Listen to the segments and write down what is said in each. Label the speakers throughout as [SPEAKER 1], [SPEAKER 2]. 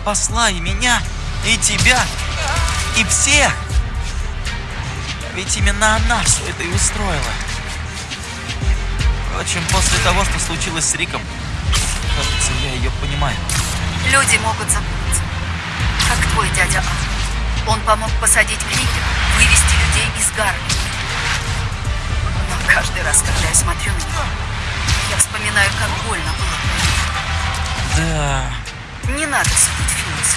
[SPEAKER 1] спасла и меня, и тебя, и всех. Ведь именно она все это и устроила. Впрочем, после того, что случилось с Риком, кажется, я ее понимаю.
[SPEAKER 2] Люди могут запутаться. Как твой дядя Ал. Он помог посадить Крикера, вывести людей из Гарли. Но каждый раз, когда я смотрю на него, я вспоминаю, как больно было.
[SPEAKER 1] Да,
[SPEAKER 2] Не надо судить Финус.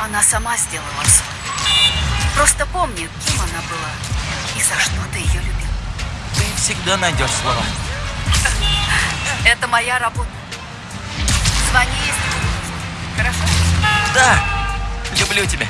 [SPEAKER 2] Она сама сделала свое. Просто помни, кем она была и за что ты ее любил.
[SPEAKER 1] ты всегда найдешь слова.
[SPEAKER 2] Это моя работа. Звони, если нужно. Хорошо?
[SPEAKER 1] Да, люблю тебя.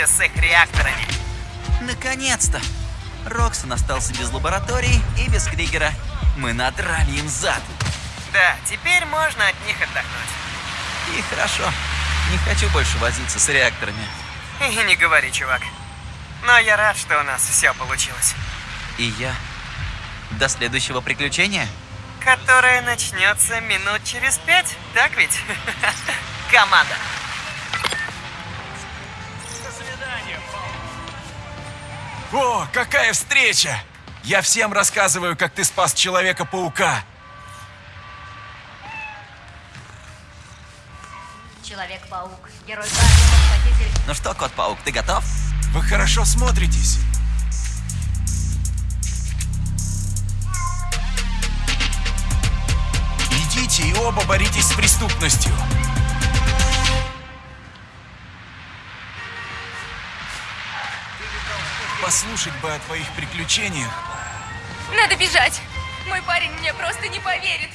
[SPEAKER 3] Вместе с их реакторами.
[SPEAKER 1] Наконец-то! Роксон остался без лаборатории и без Кригера. Мы надрали им зад.
[SPEAKER 3] Да, теперь можно от них отдохнуть.
[SPEAKER 1] И хорошо. Не хочу больше возиться с реакторами.
[SPEAKER 3] И не говори, чувак. Но я рад, что у нас все получилось.
[SPEAKER 1] И я. До следующего приключения?
[SPEAKER 3] Которое начнется минут через пять, так ведь? Команда.
[SPEAKER 4] О, какая встреча! Я всем рассказываю, как ты спас Человека-паука.
[SPEAKER 5] Человек-паук, герой Гарри, спаситель
[SPEAKER 1] Ну что, кот-паук, ты готов?
[SPEAKER 4] Вы хорошо смотритесь. Идите и оба боритесь с преступностью. Послушать бы о твоих приключениях.
[SPEAKER 6] Надо бежать. Мой парень мне просто не поверит.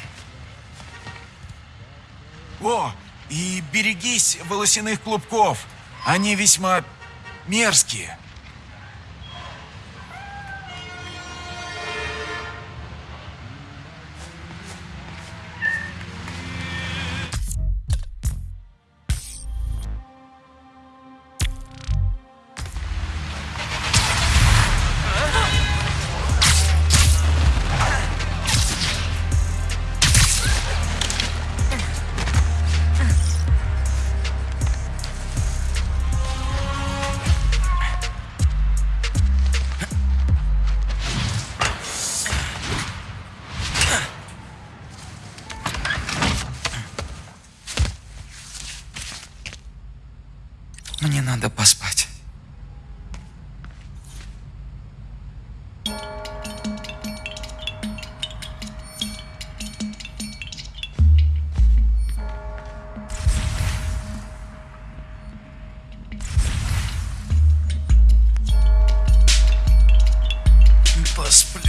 [SPEAKER 4] О, и берегись волосяных клубков. Они весьма мерзкие.
[SPEAKER 1] gospel.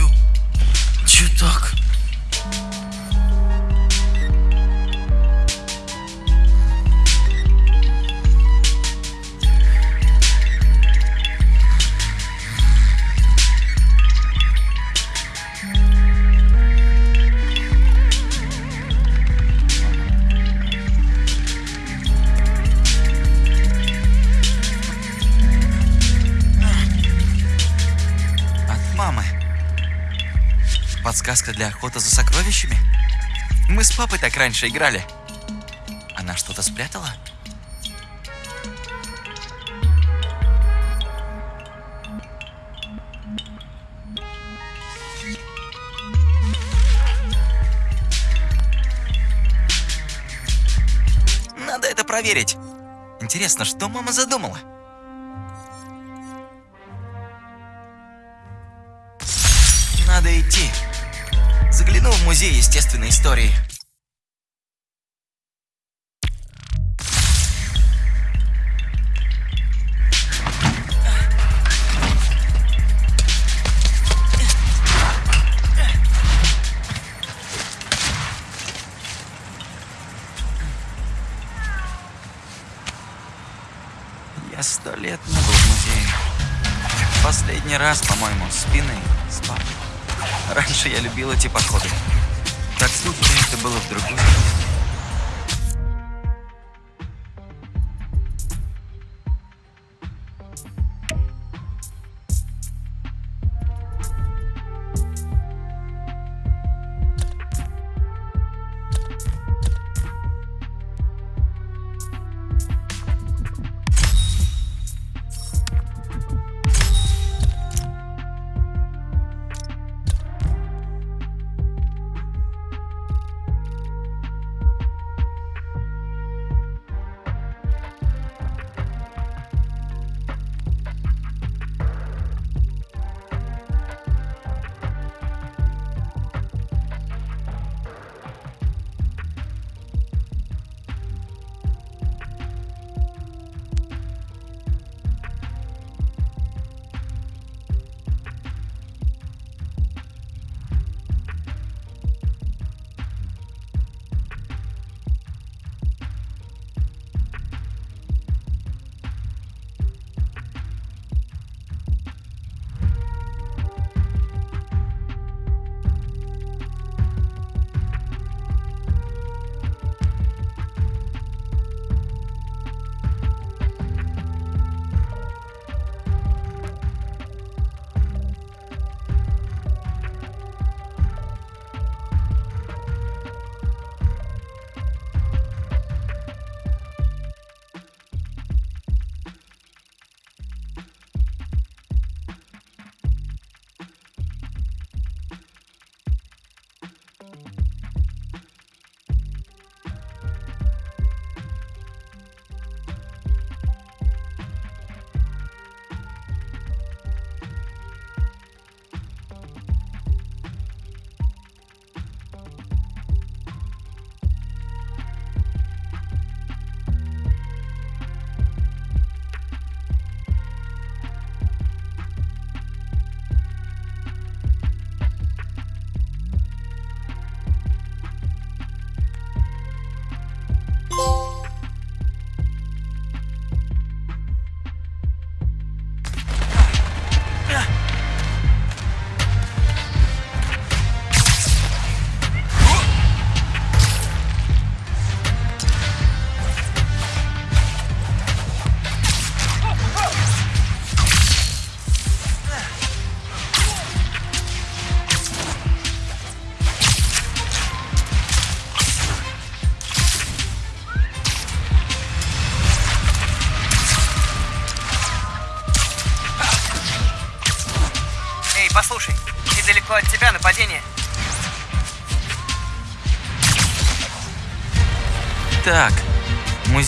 [SPEAKER 1] Для охоты за сокровищами? Мы с папой так раньше играли. Она что-то спрятала? Надо это проверить. Интересно, что мама задумала? Надо идти. Загляну в музей естественной истории. Я сто лет не был в музее. Последний раз, по-моему, спины. Раньше я любил эти походы. Так будто это было в другой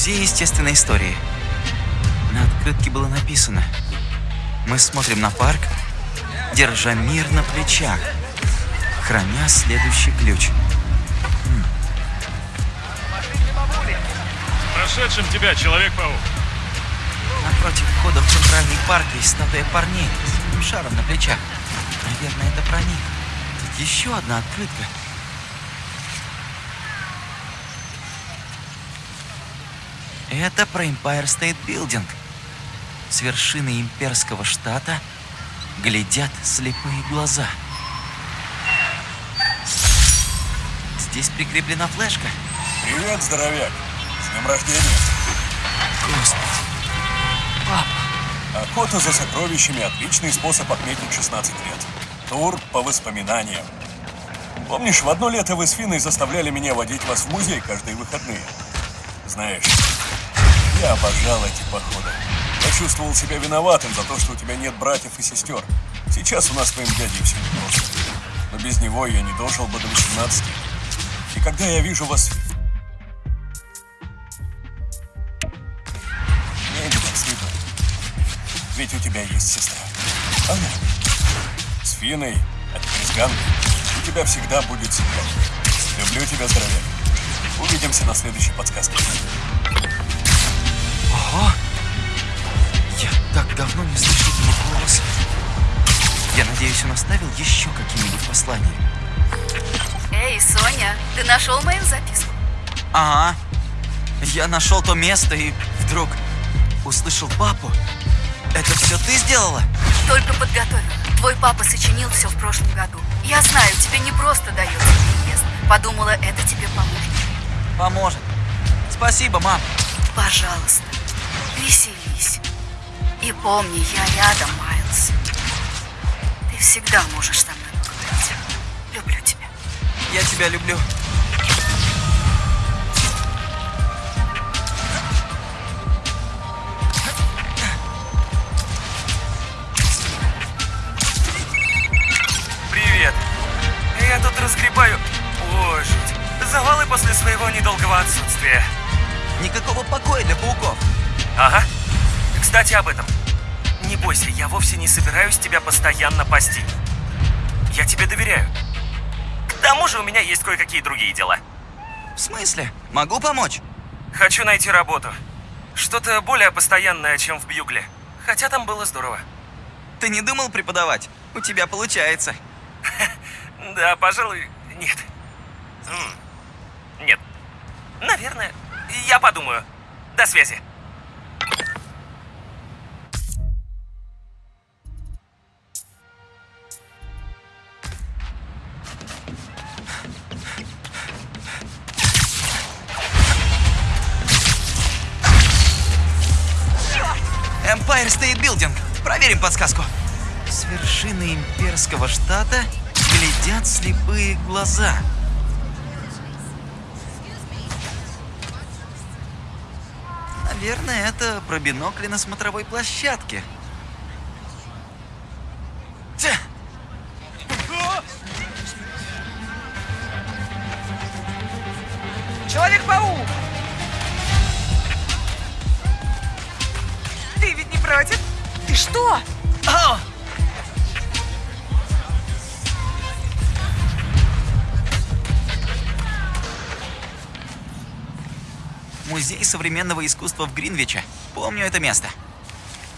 [SPEAKER 1] музей естественной истории. На открытке было написано. Мы смотрим на парк, держа мир на плечах, храня следующий ключ.
[SPEAKER 7] Прошедшим тебя, Человек-паук.
[SPEAKER 1] Напротив входа в центральный парк есть статуя парней с шаром на плечах. Наверное, это про них. Тут еще одна открытка. Это про Empire State Building. С вершины имперского штата глядят слепые глаза. Здесь прикреплена флешка.
[SPEAKER 4] Привет, здоровяк. С днем рождения.
[SPEAKER 1] Господи. Папа.
[SPEAKER 4] Охота за сокровищами – отличный способ отметить 16 лет. Тур по воспоминаниям.
[SPEAKER 8] Помнишь, в одно лето вы с Финой заставляли меня водить вас в музей каждые выходные? Знаешь, я обожал эти походы. Я чувствовал себя виноватым за то, что у тебя нет братьев и сестер. Сейчас у нас с твоим дядей все непросто. Но без него я не дожил бы до 18. И когда я вижу вас... Мне не так стыдно. Ведь у тебя есть сестра. Она. С Финой, а с Ганной. У тебя всегда будет семья. Люблю тебя, здоровяк. Увидимся на следующей подсказке.
[SPEAKER 1] Так давно не слышал его голос. Я надеюсь, он оставил еще какие-нибудь послания.
[SPEAKER 2] Эй, Соня, ты нашел мою записку?
[SPEAKER 1] Ага. Я нашел то место и вдруг услышал папу. Это все ты сделала?
[SPEAKER 2] Только подготовила. Твой папа сочинил все в прошлом году. Я знаю, тебе не просто дается переезд. Подумала, это тебе поможет.
[SPEAKER 1] Поможет. Спасибо, мам.
[SPEAKER 2] Пожалуйста. И помни, я рядом, Майлз. Ты всегда можешь со мной поговорить. Люблю тебя.
[SPEAKER 1] Я тебя люблю.
[SPEAKER 3] Привет. Я тут разгребаю... Ой, жуть. Завалы после своего недолгого отсутствия.
[SPEAKER 1] Никакого покоя для пауков.
[SPEAKER 3] Ага. Кстати, об этом. Не бойся, я вовсе не собираюсь тебя постоянно пасти. Я тебе доверяю. К тому же у меня есть кое-какие другие дела.
[SPEAKER 1] В смысле? Могу помочь?
[SPEAKER 3] Хочу найти работу. Что-то более постоянное, чем в Бьюгле. Хотя там было здорово.
[SPEAKER 1] Ты не думал преподавать? У тебя получается.
[SPEAKER 3] Да, пожалуй, нет. Нет. Наверное. Я подумаю. До связи.
[SPEAKER 1] Empire State Building. Проверим подсказку. С вершины имперского штата глядят слепые глаза. Наверное, это про бинокли на смотровой площадке.
[SPEAKER 9] Человек-паук! Что?
[SPEAKER 1] Музей современного искусства в Гринвиче. Помню это место.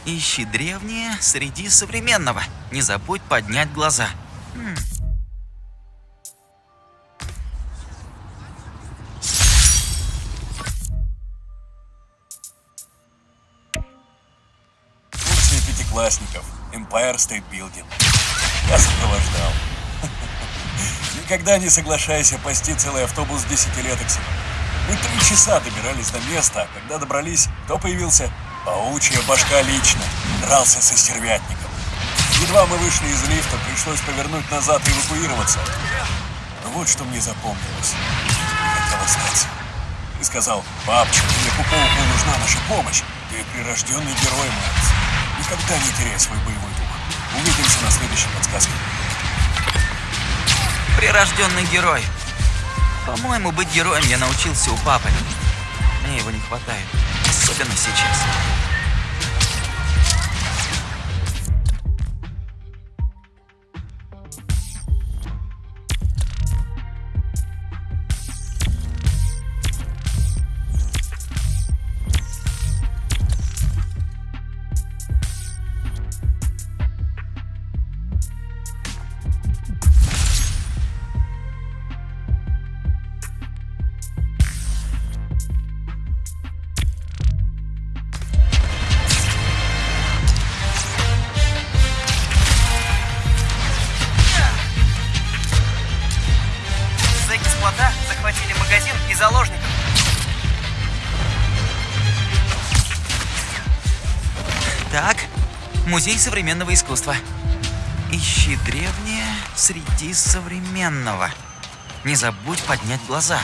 [SPEAKER 1] Ищи древнее среди современного. Не забудь поднять глаза. М.
[SPEAKER 8] Курсы пятиклассников. Empire State Building. Я сопровождал. Никогда не соглашайся пасти целый автобус десятилеток. Мы три часа добирались до места, а когда добрались, кто появился? Паучья башка лично. Дрался со стервятником. Едва мы вышли из лифта, пришлось повернуть назад и эвакуироваться. Но вот что мне запомнилось. Хотел остаться. Ты сказал, папочка, тебе пауку нужна наша помощь. Ты прирожденный герой, Майлз. Никогда не теряй свой боевой дух. Увидимся на следующей подсказке.
[SPEAKER 1] Прирожденный герой. По-моему, быть героем я научился у папы. Мне его не хватает. Особенно сейчас. Современного искусства. Ищи древнее среди современного. Не забудь поднять глаза.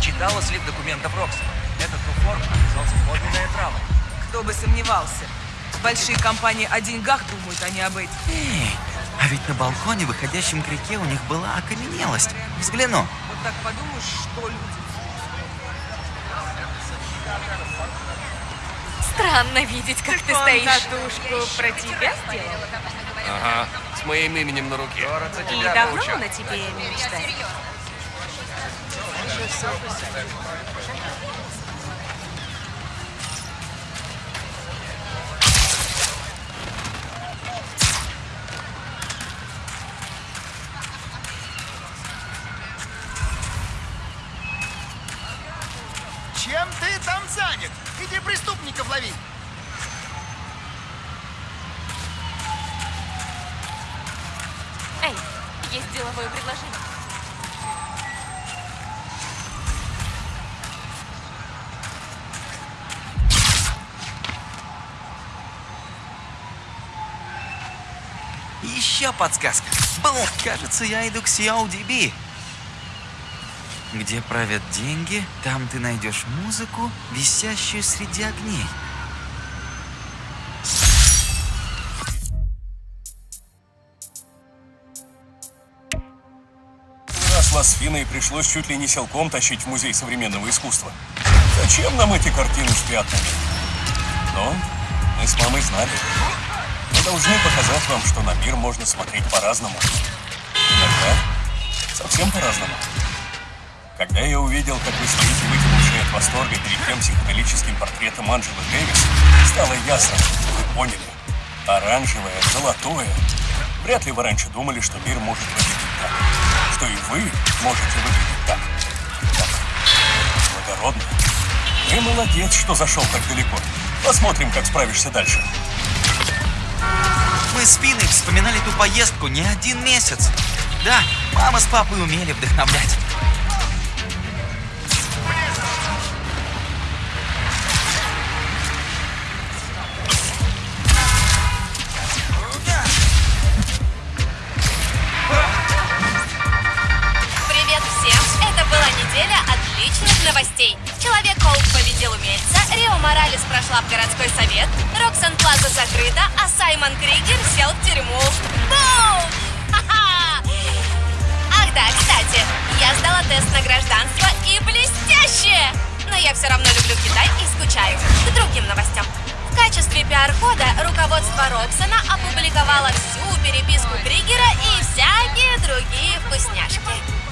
[SPEAKER 3] Читала слив документов Рокса. Этот Руфор оказался подлинная трава.
[SPEAKER 9] Кто бы сомневался. Большие компании о деньгах думают, а не об этих.
[SPEAKER 1] Эй, а ведь на балконе, выходящем к реке, у них была окаменелость. Взгляну.
[SPEAKER 9] Вот так подумаешь, что люди.
[SPEAKER 6] Странно видеть, как ты
[SPEAKER 9] Он
[SPEAKER 6] стоишь.
[SPEAKER 9] татушку про тебя сделал?
[SPEAKER 10] Ага, с моим именем на руке.
[SPEAKER 9] И давно о тебе мечтает?
[SPEAKER 6] Есть деловое предложение.
[SPEAKER 1] Еще подсказка. Бум! Кажется, я иду к CODB. Где правят деньги, там ты найдешь музыку, висящую среди огней.
[SPEAKER 8] Вас с Финой пришлось чуть ли не силком тащить в Музей современного искусства. Зачем нам эти картины с пятнами? Но мы с мамой знали. Мы должны показать вам, что на мир можно смотреть по-разному. Иногда совсем по-разному. Когда я увидел, как вы стоите вытянувшие от восторга перед тем психоделическим портретом Анджелы Дэвис, стало ясно, вы поняли. Оранжевое, золотое. Вряд ли вы раньше думали, что мир может так. Что и вы можете выглядеть так. Так. Благородно. Ты молодец, что зашел так далеко. Посмотрим, как справишься дальше.
[SPEAKER 1] Мы с Финой вспоминали ту поездку не один месяц. Да, мама с папой умели вдохновлять.
[SPEAKER 11] Роксан Плаза закрыта, а Саймон Кригер сел в тюрьму. Бум! Ах да, кстати, я сдала тест на гражданство и блестяще! Но я все равно люблю Китай и скучаю. К другим новостям. В качестве пиар-хода руководство Роксона опубликовало всю переписку Кригера и всякие другие вкусняшки.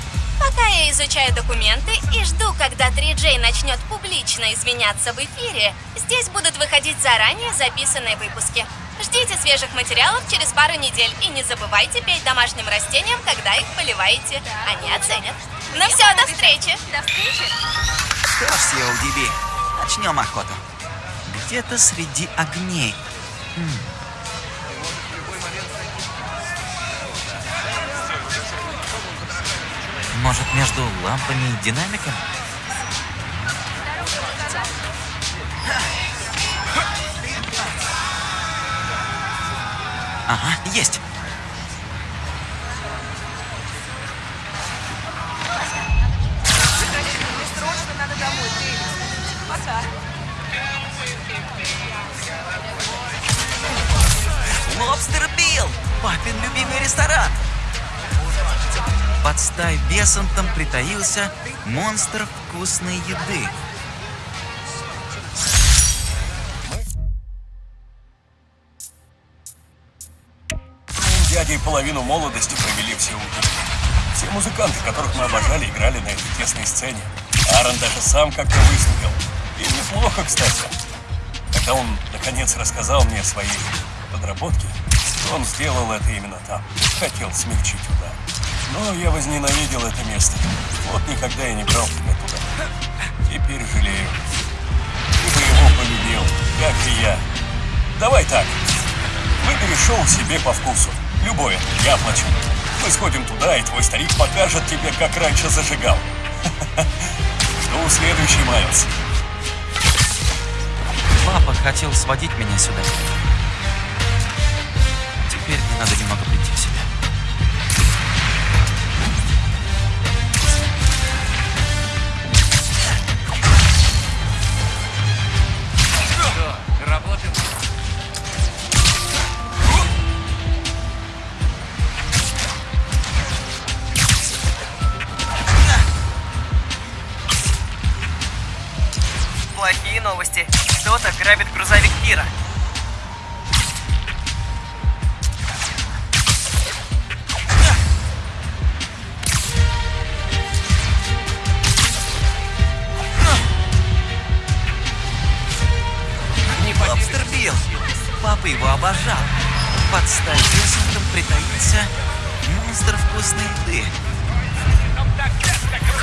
[SPEAKER 11] Пока я изучаю документы и жду, когда 3J начнет публично извиняться в эфире, здесь будут выходить заранее записанные выпуски. Ждите свежих материалов через пару недель и не забывайте петь домашним растениям, когда их поливаете. Они оценят. Ну все, до встречи!
[SPEAKER 6] До встречи.
[SPEAKER 1] Что ж, CODB, начнем охоту. Где-то среди огней. М. Может, между лампами и динамиком? Ага, есть. Под стай Бесантом притаился монстр вкусной еды.
[SPEAKER 8] Дядей половину молодости провели все угли. Все музыканты, которых мы обожали, играли на этой тесной сцене. Аарон даже сам как-то выступил. И неплохо, кстати. Когда он, наконец, рассказал мне о своей подработке, он сделал это именно там. Хотел смягчить удар. Но я возненавидел это место. Вот никогда я не брал тебя туда. Теперь жалею. Ты бы его полюбил, как и я. Давай так. Выбери шоу себе по вкусу. Любое, я оплачу. Мы сходим туда, и твой старик покажет тебе, как раньше зажигал. Жду следующий Майлз.
[SPEAKER 1] Папа хотел сводить меня сюда. Теперь мне надо немного прийти
[SPEAKER 12] грабит грузовик Кира.
[SPEAKER 1] Лобстер Билл. Папа его обожал. Под столешником притаился монстр вкусной еды.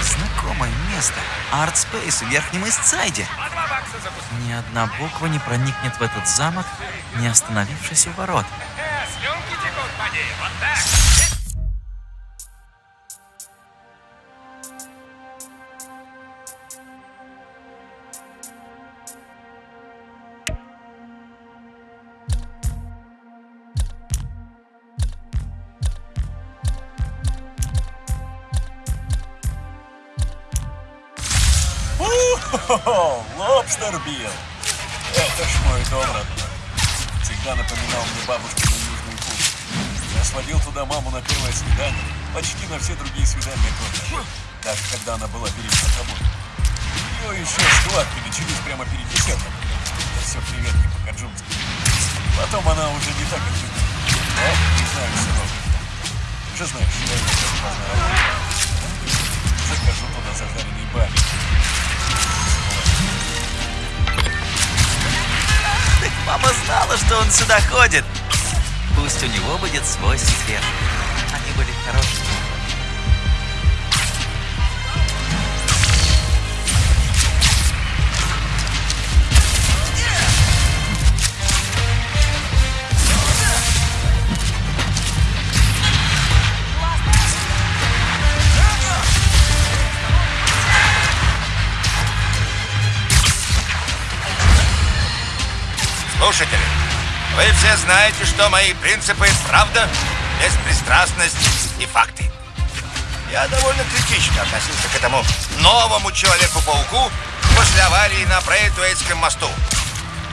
[SPEAKER 1] Знакомое место. Арт Спейс в Верхнем Истсайде. Ни одна буква не проникнет в этот замок, не остановившись у ворот.
[SPEAKER 8] Лобстер Билл. Это ж мой дом родной. Всегда напоминал мне бабушкину южную кухню. Я сводил туда маму на первое свидание, почти на все другие свидания тоже. Даже когда она была беременна тобой. У нее еще складки начались прямо перед десертом. Это все приветки по-каджунски. Потом она уже не так любит. Да, не знаю, сынок. Уже знаешь, я ее работаю. Закажу туда зажаренный бабик.
[SPEAKER 1] Так мама знала, что он сюда ходит. Пусть у него будет свой секрет. Они были хорошими.
[SPEAKER 13] Слушатели, вы все знаете, что мои принципы – правда, беспристрастность и факты. Я довольно критично относился к этому новому Человеку-пауку после аварии на Брейтвейдском мосту.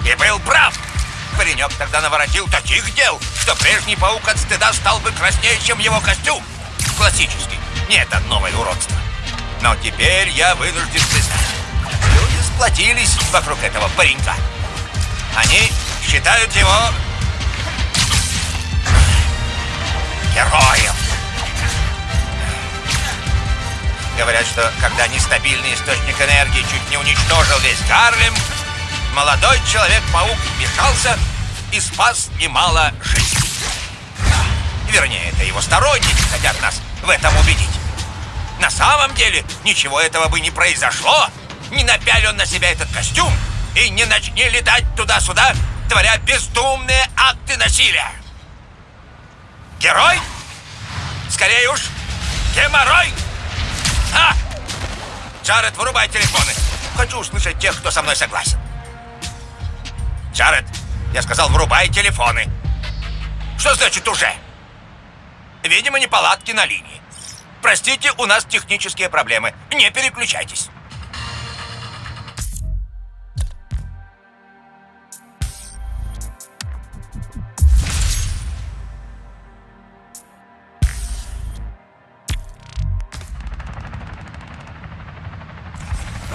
[SPEAKER 13] И был прав. Паренек тогда наворотил таких дел, что прежний паук от стыда стал бы краснее, чем его костюм. Классический. Не это новое уродство. Но теперь я вынужден признать. Люди сплотились вокруг этого паренька. Они считают его героем. Говорят, что когда нестабильный источник энергии чуть не уничтожил весь Гарлем, молодой Человек-паук вмешался и спас немало жизней. Вернее, это его сторонники хотят нас в этом убедить. На самом деле, ничего этого бы не произошло, не напяли он на себя этот костюм и не начни летать туда-сюда, творя бездумные акты насилия. Герой? Скорее уж, геморрой! А! Джаред, вырубай телефоны. Хочу услышать тех, кто со мной согласен. Джаред, я сказал, врубай телефоны. Что значит уже? Видимо, неполадки на линии. Простите, у нас технические проблемы. Не переключайтесь.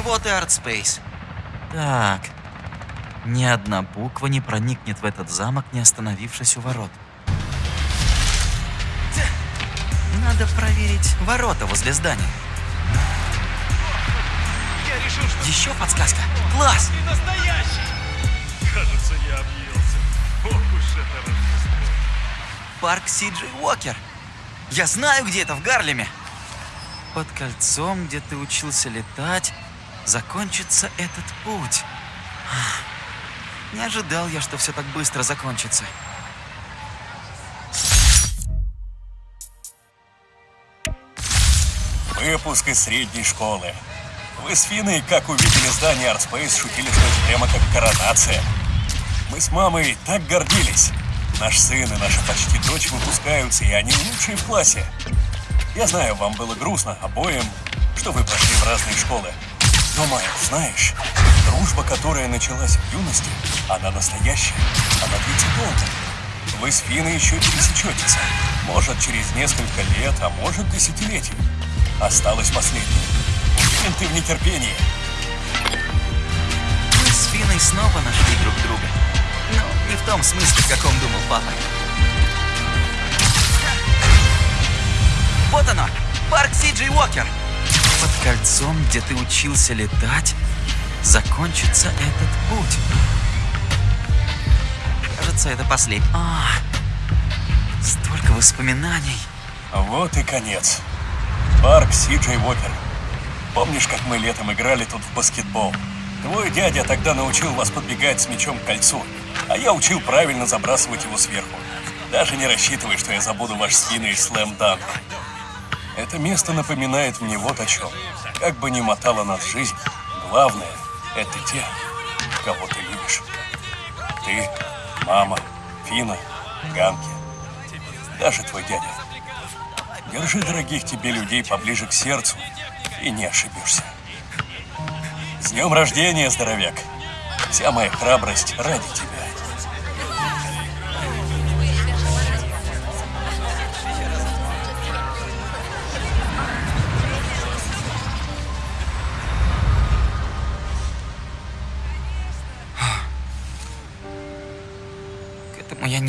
[SPEAKER 1] Вот и ArtSpace. Так. Ни одна буква не проникнет в этот замок, не остановившись у ворот. Надо проверить ворота возле здания.
[SPEAKER 7] Я решил, что...
[SPEAKER 1] Еще подсказка. Класс!
[SPEAKER 7] Ты настоящий! Кажется, я объелся. Ох уж это Рождество.
[SPEAKER 1] Парк Си-Джей Уокер. Я знаю, где это в Гарлеме. Под кольцом, где ты учился летать, закончится этот путь. Не ожидал я, что все так быстро закончится.
[SPEAKER 8] Выпуск из средней школы. Вы с Финой, как увидели здание ArtSpace, шутили, что это прямо как коронация. Мы с мамой так гордились. Наш сын и наша почти дочь выпускаются, и они лучшие в классе. Я знаю, вам было грустно обоим, что вы прошли в разные школы. Но, знаешь, дружба, которая началась в юности, она настоящая, она длится долго. Вы с Финой еще пересечетесь. Может, через несколько лет, а может, десятилетий. Осталось последнее. Уверен, ты в нетерпении.
[SPEAKER 1] Финной снова нашли друг друга. Но не в том смысле, в каком думал папа. Вот оно! Парк Си-Джей Уокер! Под кольцом, где ты учился летать, закончится этот путь. Кажется, это последний. А, столько воспоминаний.
[SPEAKER 8] Вот и конец. Парк Си-Джей Уокер. Помнишь, как мы летом играли тут в баскетбол? Твой дядя тогда научил вас подбегать с мячом к кольцу, а я учил правильно забрасывать его сверху. Даже не рассчитывай, что я забуду ваш спины и слэм-данк. Это место напоминает мне вот о чем. Как бы ни мотала нас жизнь, главное — это те, кого ты любишь. Ты, мама, Фина, Ганки, даже твой дядя. Держи дорогих тебе людей поближе к сердцу и не ошибешься. С днем рождения, здоровяк! Вся моя храбрость ради тебя.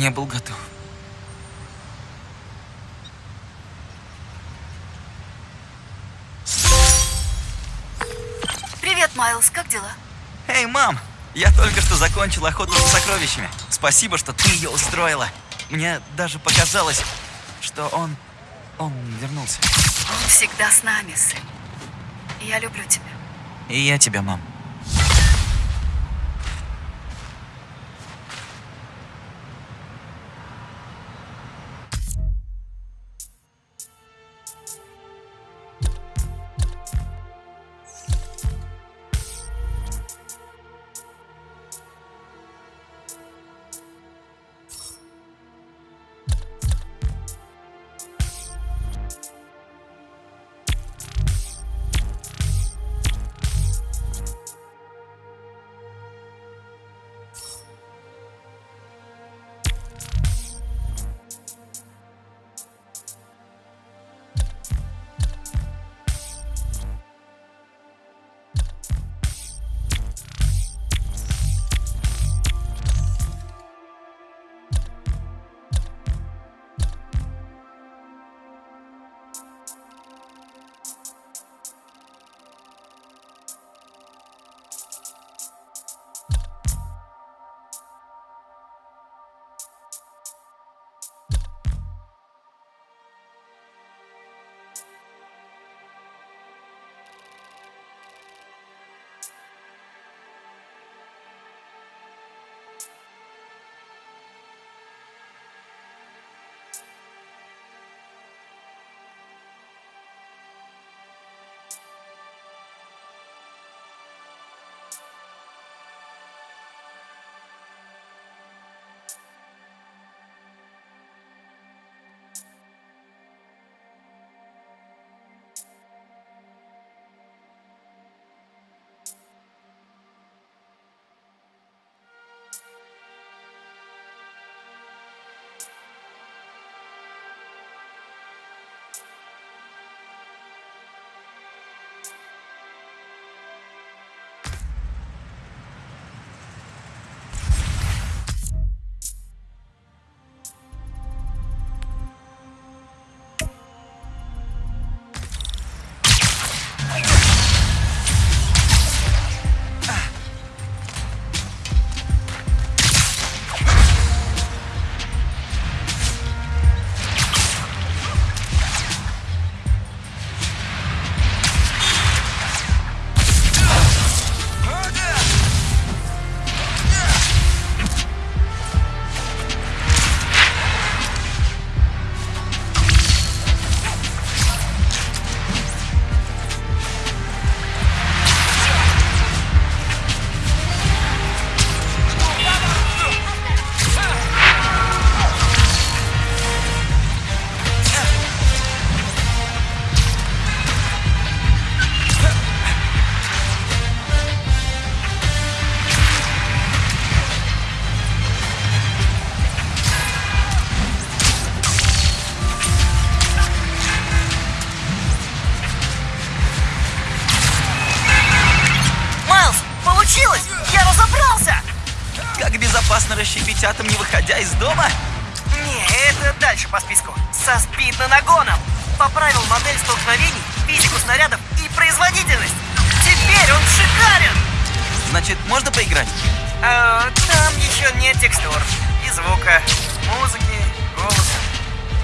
[SPEAKER 1] Не был готов.
[SPEAKER 2] Привет, Майлз, как дела?
[SPEAKER 1] Эй, мам! Я только что закончил охоту за сокровищами. Спасибо, что ты ее устроила. Мне даже показалось, что он... он вернулся.
[SPEAKER 2] Он всегда с нами, сын. Я люблю тебя.
[SPEAKER 1] И я тебя, мам.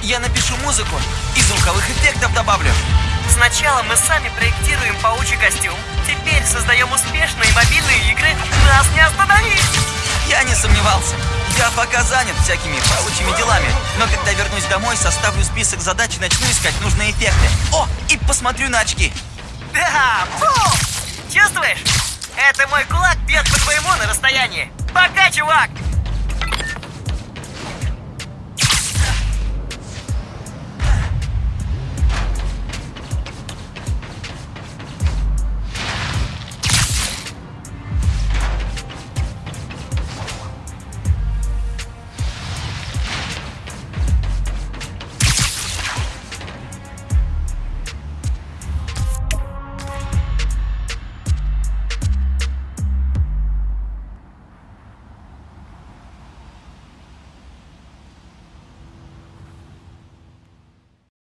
[SPEAKER 1] Я напишу музыку и звуковых эффектов добавлю.
[SPEAKER 12] Сначала мы сами проектируем паучий костюм. Теперь создаем успешные мобильные игры. Нас не остановить!
[SPEAKER 1] Я не сомневался. Я пока занят всякими паучьими делами. Но когда вернусь домой, составлю список задач и начну искать нужные эффекты. О, и посмотрю на очки.
[SPEAKER 12] Да, бум! Чувствуешь? Это мой кулак бьет по твоему на расстоянии. Пока, чувак!